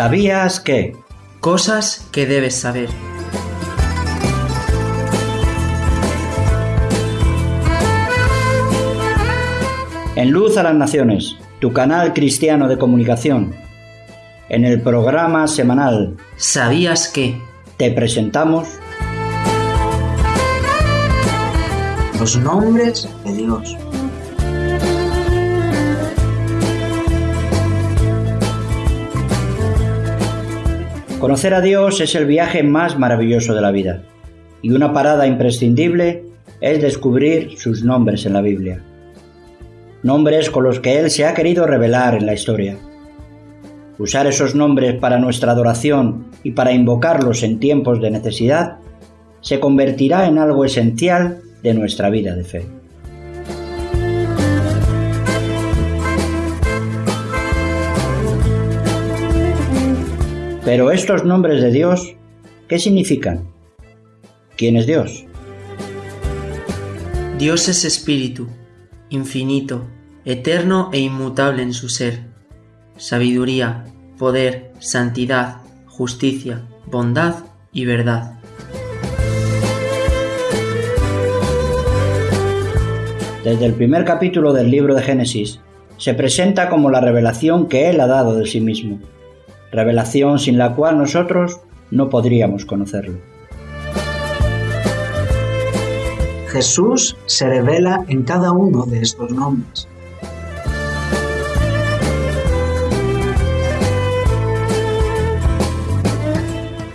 ¿Sabías que? Cosas que debes saber. En Luz a las Naciones, tu canal cristiano de comunicación. En el programa semanal ¿Sabías que? te presentamos Los nombres de Dios. Conocer a Dios es el viaje más maravilloso de la vida y una parada imprescindible es descubrir sus nombres en la Biblia. Nombres con los que Él se ha querido revelar en la historia. Usar esos nombres para nuestra adoración y para invocarlos en tiempos de necesidad se convertirá en algo esencial de nuestra vida de fe. Pero estos nombres de Dios, ¿qué significan? ¿Quién es Dios? Dios es espíritu, infinito, eterno e inmutable en su ser. Sabiduría, poder, santidad, justicia, bondad y verdad. Desde el primer capítulo del libro de Génesis, se presenta como la revelación que Él ha dado de sí mismo, revelación sin la cual nosotros no podríamos conocerlo. Jesús se revela en cada uno de estos nombres.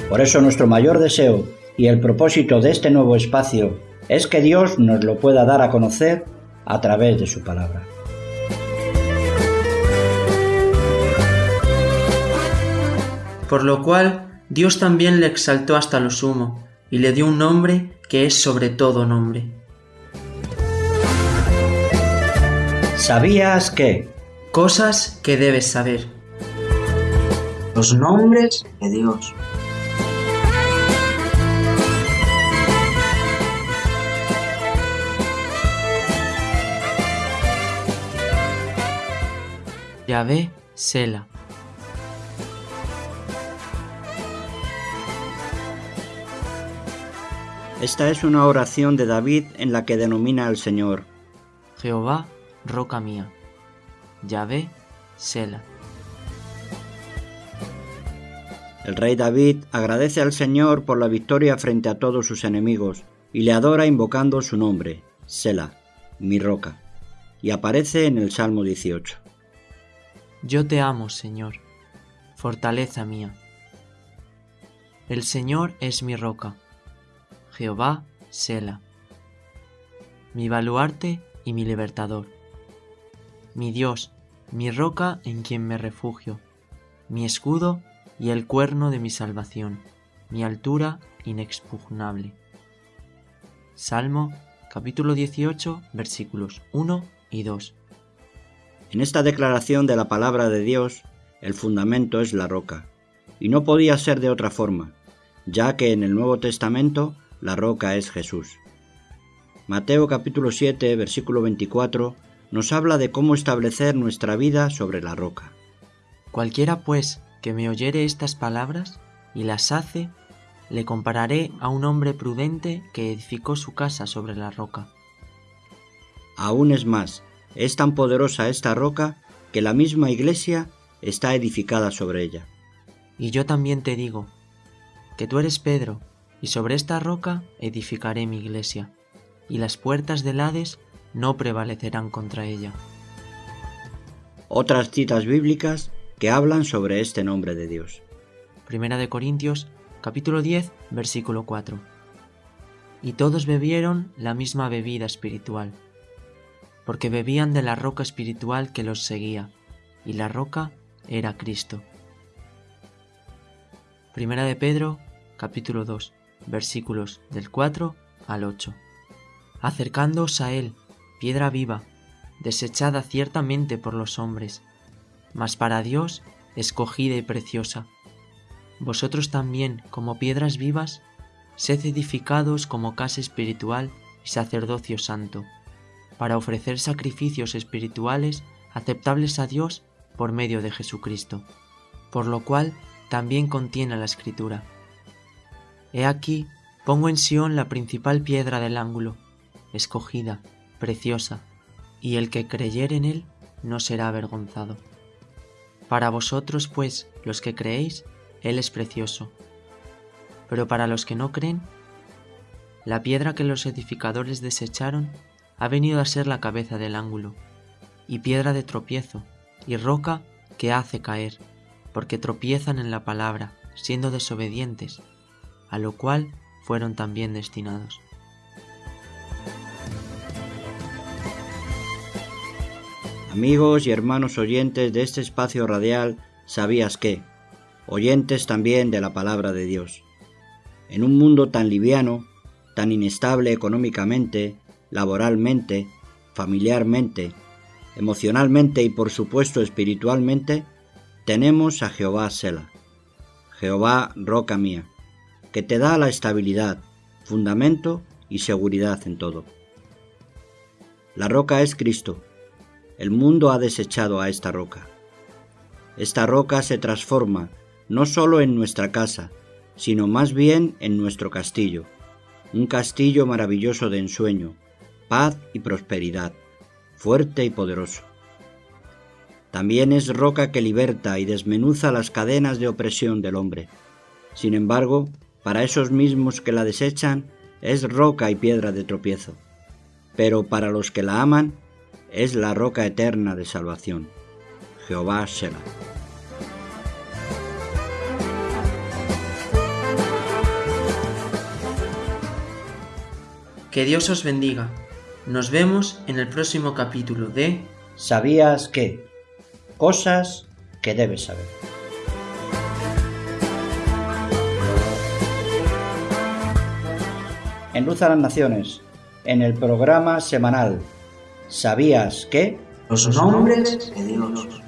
Por eso nuestro mayor deseo y el propósito de este nuevo espacio es que Dios nos lo pueda dar a conocer a través de su palabra. Por lo cual Dios también le exaltó hasta lo sumo, y le dio un nombre que es sobre todo nombre. ¿Sabías que? Cosas que debes saber. Los nombres de Dios. Yahvé Sela. Esta es una oración de David en la que denomina al Señor. Jehová, roca mía. Yahvé Sela. El rey David agradece al Señor por la victoria frente a todos sus enemigos y le adora invocando su nombre, Sela, mi roca, y aparece en el Salmo 18. Yo te amo, Señor, fortaleza mía. El Señor es mi roca, Jehová Sela, mi baluarte y mi libertador, mi Dios, mi roca en quien me refugio, mi escudo y el cuerno de mi salvación, mi altura inexpugnable. Salmo capítulo 18 versículos 1 y 2. En esta declaración de la palabra de Dios, el fundamento es la roca, y no podía ser de otra forma, ya que en el Nuevo Testamento la roca es Jesús. Mateo capítulo 7, versículo 24, nos habla de cómo establecer nuestra vida sobre la roca. Cualquiera pues que me oyere estas palabras y las hace, le compararé a un hombre prudente que edificó su casa sobre la roca. Aún es más, es tan poderosa esta roca que la misma iglesia está edificada sobre ella. Y yo también te digo, que tú eres Pedro, y sobre esta roca edificaré mi iglesia, y las puertas del Hades no prevalecerán contra ella. Otras citas bíblicas que hablan sobre este nombre de Dios. Primera de Corintios, capítulo 10, versículo 4. Y todos bebieron la misma bebida espiritual, porque bebían de la roca espiritual que los seguía, y la roca era Cristo. Primera de Pedro, capítulo 2, versículos del 4 al 8. Acercándoos a Él, piedra viva, desechada ciertamente por los hombres, mas para Dios escogida y preciosa. Vosotros también, como piedras vivas, sed edificados como casa espiritual y sacerdocio santo, para ofrecer sacrificios espirituales aceptables a Dios por medio de Jesucristo. Por lo cual, también contiene la escritura. He aquí, pongo en Sión la principal piedra del ángulo, escogida, preciosa, y el que creyere en él no será avergonzado. Para vosotros, pues, los que creéis, él es precioso. Pero para los que no creen, la piedra que los edificadores desecharon ha venido a ser la cabeza del ángulo, y piedra de tropiezo, y roca que hace caer, porque tropiezan en la palabra, siendo desobedientes, a lo cual fueron también destinados. Amigos y hermanos oyentes de este espacio radial, ¿sabías qué? Oyentes también de la palabra de Dios. En un mundo tan liviano, tan inestable económicamente, laboralmente, familiarmente, emocionalmente y por supuesto espiritualmente, tenemos a Jehová Sela, Jehová roca mía, que te da la estabilidad, fundamento y seguridad en todo. La roca es Cristo. El mundo ha desechado a esta roca. Esta roca se transforma no solo en nuestra casa, sino más bien en nuestro castillo, un castillo maravilloso de ensueño, paz y prosperidad, fuerte y poderoso. También es roca que liberta y desmenuza las cadenas de opresión del hombre. Sin embargo, para esos mismos que la desechan, es roca y piedra de tropiezo. Pero para los que la aman, es la roca eterna de salvación. Jehová Sela. Que Dios os bendiga. Nos vemos en el próximo capítulo de ¿Sabías que? Cosas que debes saber. En Luz a las Naciones, en el programa semanal ¿Sabías que? Los nombres de Dios.